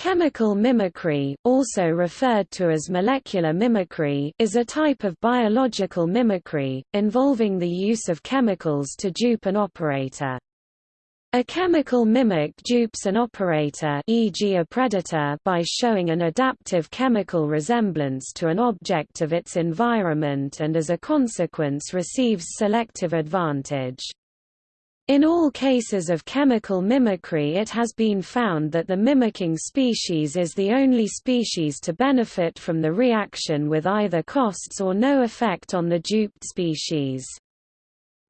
Chemical mimicry, also referred to as molecular mimicry, is a type of biological mimicry, involving the use of chemicals to dupe an operator. A chemical mimic dupes an operator e.g. a predator by showing an adaptive chemical resemblance to an object of its environment and as a consequence receives selective advantage. In all cases of chemical mimicry it has been found that the mimicking species is the only species to benefit from the reaction with either costs or no effect on the duped species.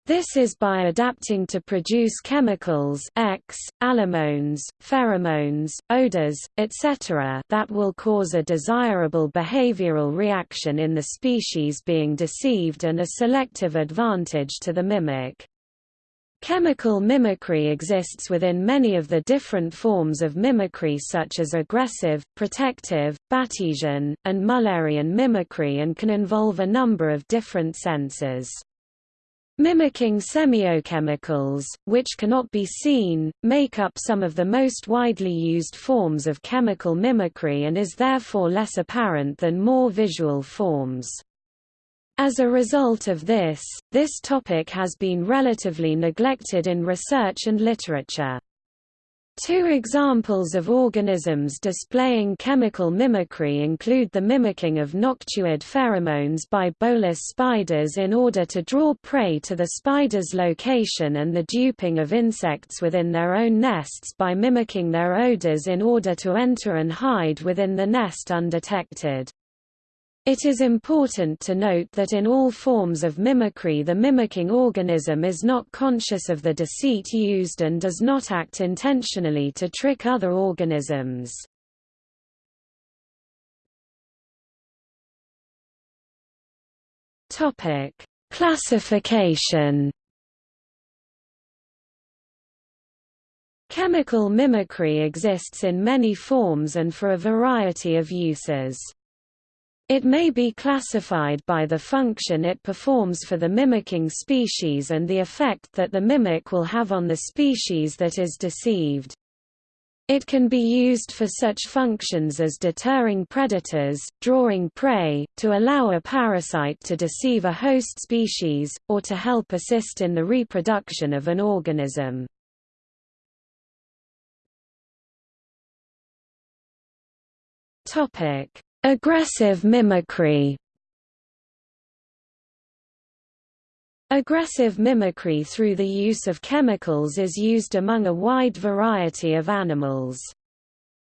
This is by adapting to produce chemicals X, allomones, pheromones, odors, etc. that will cause a desirable behavioral reaction in the species being deceived and a selective advantage to the mimic. Chemical mimicry exists within many of the different forms of mimicry such as aggressive, protective, Batesian, and Mullerian mimicry and can involve a number of different senses. Mimicking semiochemicals, which cannot be seen, make up some of the most widely used forms of chemical mimicry and is therefore less apparent than more visual forms. As a result of this, this topic has been relatively neglected in research and literature. Two examples of organisms displaying chemical mimicry include the mimicking of noctuid pheromones by bolas spiders in order to draw prey to the spider's location and the duping of insects within their own nests by mimicking their odors in order to enter and hide within the nest undetected. It is important to note that in all forms of mimicry the mimicking organism is not conscious of the deceit used and does not act intentionally to trick other organisms. Topic: Classification Chemical mimicry exists in many forms and for a variety of uses. It may be classified by the function it performs for the mimicking species and the effect that the mimic will have on the species that is deceived. It can be used for such functions as deterring predators, drawing prey, to allow a parasite to deceive a host species, or to help assist in the reproduction of an organism. Topic: Aggressive mimicry Aggressive mimicry through the use of chemicals is used among a wide variety of animals.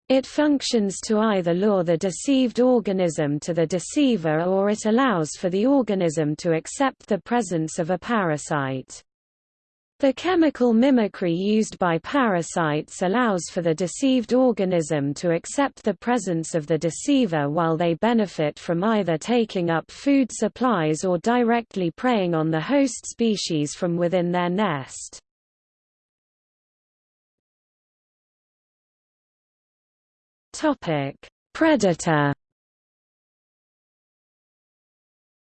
It functions to either lure the deceived organism to the deceiver or it allows for the organism to accept the presence of a parasite. The chemical mimicry used by parasites allows for the deceived organism to accept the presence of the deceiver while they benefit from either taking up food supplies or directly preying on the host species from within their nest. Predator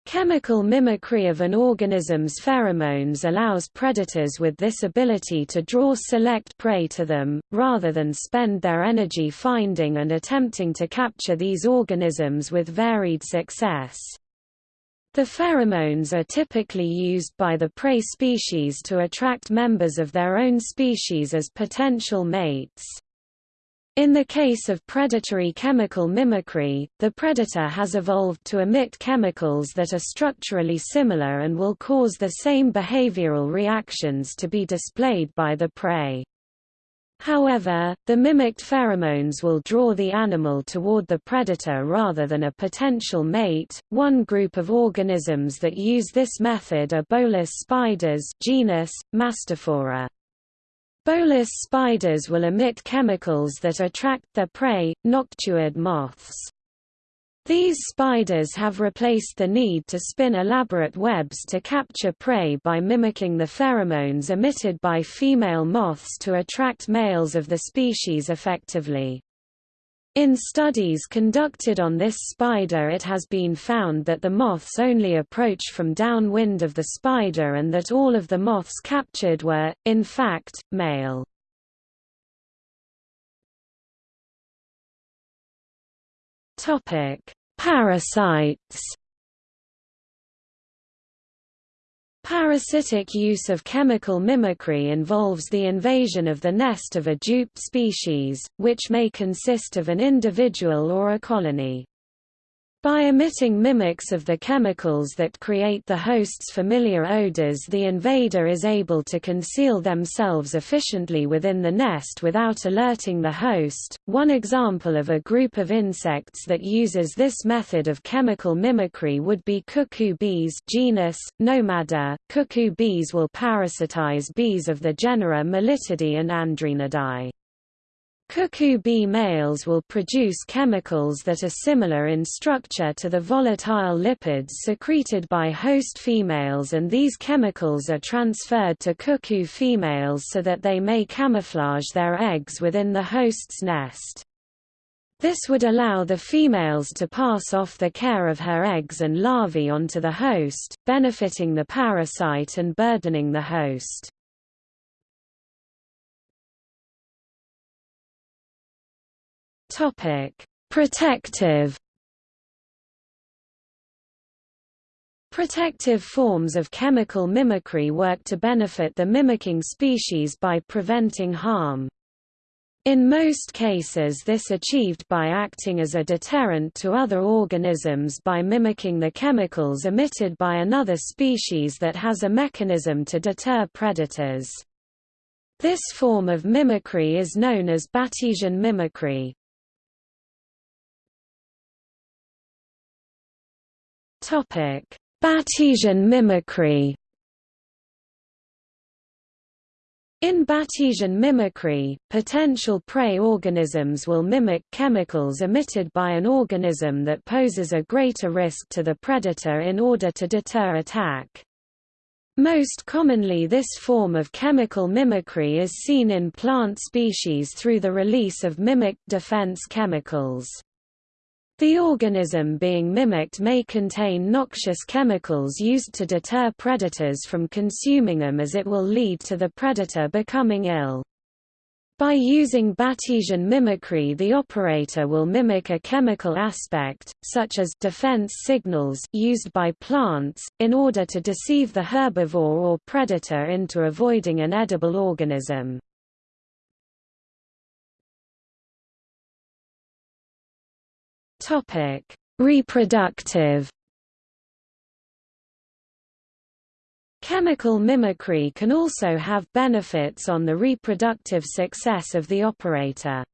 Chemical mimicry of an organism's pheromones allows predators with this ability to draw select prey to them, rather than spend their energy finding and attempting to capture these organisms with varied success. The pheromones are typically used by the prey species to attract members of their own species as potential mates. In the case of predatory chemical mimicry, the predator has evolved to emit chemicals that are structurally similar and will cause the same behavioral reactions to be displayed by the prey. However, the mimicked pheromones will draw the animal toward the predator rather than a potential mate. One group of organisms that use this method are bolas spiders genus, Mastophora. Bolas spiders will emit chemicals that attract their prey, noctuid moths. These spiders have replaced the need to spin elaborate webs to capture prey by mimicking the pheromones emitted by female moths to attract males of the species effectively. In studies conducted on this spider it has been found that the moths only approach from downwind of the spider and that all of the moths captured were, in fact, male. Parasites. Parasitic use of chemical mimicry involves the invasion of the nest of a duped species, which may consist of an individual or a colony. By emitting mimics of the chemicals that create the host's familiar odors the invader is able to conceal themselves efficiently within the nest without alerting the host. One example of a group of insects that uses this method of chemical mimicry would be cuckoo bees genus, Nomada. Cuckoo bees will parasitize bees of the genera Melittidae and Andrenidae. Cuckoo bee males will produce chemicals that are similar in structure to the volatile lipids secreted by host females and these chemicals are transferred to cuckoo females so that they may camouflage their eggs within the host's nest. This would allow the females to pass off the care of her eggs and larvae onto the host, benefiting the parasite and burdening the host. Topic: Protective Protective forms of chemical mimicry work to benefit the mimicking species by preventing harm. In most cases this is achieved by acting as a deterrent to other organisms by mimicking the chemicals emitted by another species that has a mechanism to deter predators. This form of mimicry is known as Batesian mimicry. Topic: Batesian mimicry. In Batesian mimicry, potential prey organisms will mimic chemicals emitted by an organism that poses a greater risk to the predator in order to deter attack. Most commonly this form of chemical mimicry is seen in plant species through the release of mimicked defense chemicals. The organism being mimicked may contain noxious chemicals used to deter predators from consuming them as it will lead to the predator becoming ill. By using Batesian mimicry the operator will mimic a chemical aspect, such as defense signals used by plants, in order to deceive the herbivore or predator into avoiding an edible organism. Topic: Reproductive Chemical mimicry can also have benefits on the reproductive success of the operator.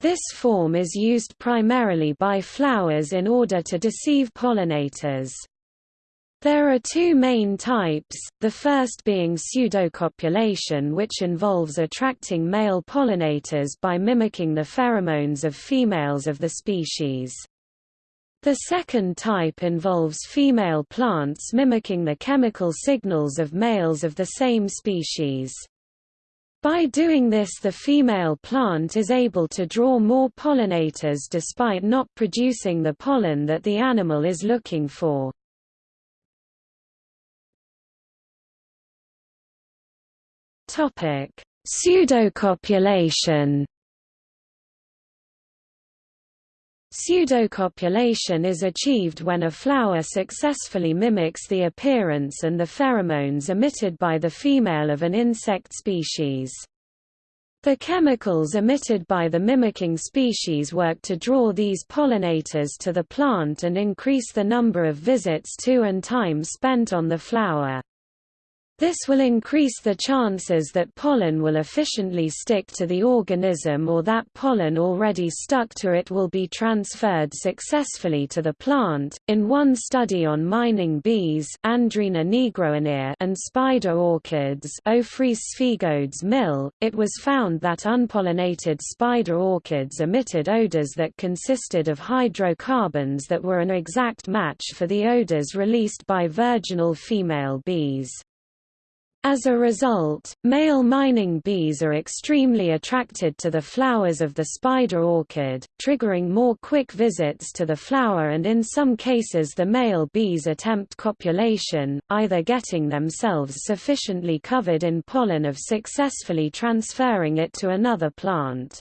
This form is used primarily by flowers in order to deceive pollinators. There are two main types, the first being pseudocopulation which involves attracting male pollinators by mimicking the pheromones of females of the species. The second type involves female plants mimicking the chemical signals of males of the same species. By doing this the female plant is able to draw more pollinators despite not producing the pollen that the animal is looking for. Topic: Pseudocopulation. Pseudocopulation is achieved when a flower successfully mimics the appearance and the pheromones emitted by the female of an insect species. The chemicals emitted by the mimicking species work to draw these pollinators to the plant and increase the number of visits to and time spent on the flower. This will increase the chances that pollen will efficiently stick to the organism or that pollen already stuck to it will be transferred successfully to the plant. In one study on mining bees, and spider orchids, Ophrys sphegodes mill, it was found that unpollinated spider orchids emitted odors that consisted of hydrocarbons that were an exact match for the odors released by virginal female bees. As a result, male mining bees are extremely attracted to the flowers of the spider orchid, triggering more quick visits to the flower and in some cases the male bees attempt copulation, either getting themselves sufficiently covered in pollen of successfully transferring it to another plant.